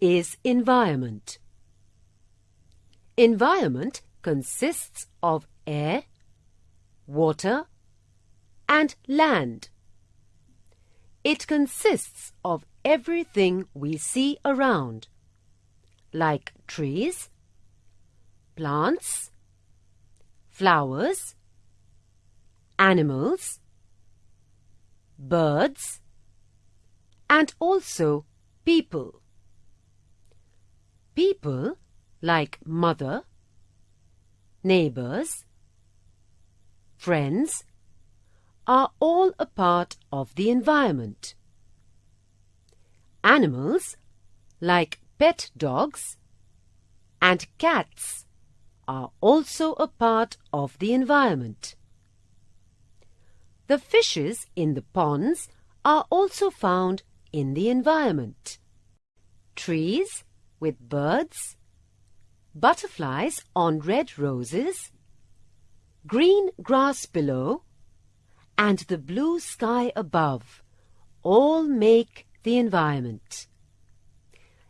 is environment? Environment consists of air, water, and land. It consists of everything we see around, like trees, plants, flowers, animals, birds, and also people. People like mother, neighbors, friends, are all a part of the environment. Animals, like pet dogs and cats, are also a part of the environment. The fishes in the ponds are also found in the environment. Trees with birds, butterflies on red roses, green grass below, and the blue sky above all make the environment.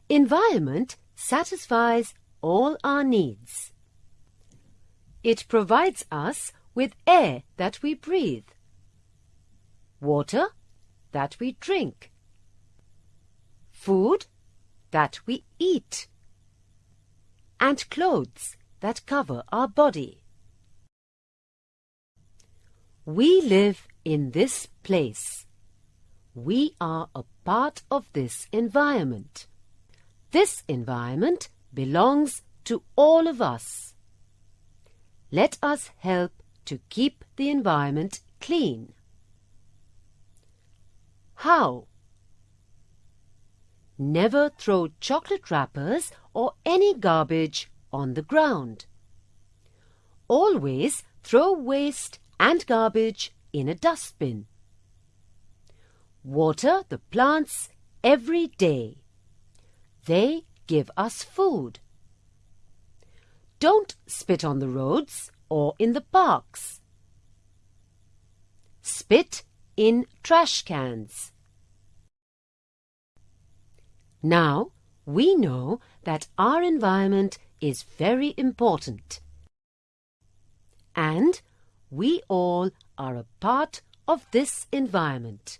Environment satisfies all our needs. It provides us with air that we breathe, water that we drink, food that we eat, and clothes that cover our body. We live in this place. We are a part of this environment. This environment belongs to all of us. Let us help to keep the environment clean. How? Never throw chocolate wrappers or any garbage on the ground. Always throw waste and garbage in a dustbin. Water the plants every day. They give us food. Don't spit on the roads or in the parks. Spit in trash cans. Now, we know that our environment is very important. And we all are a part of this environment.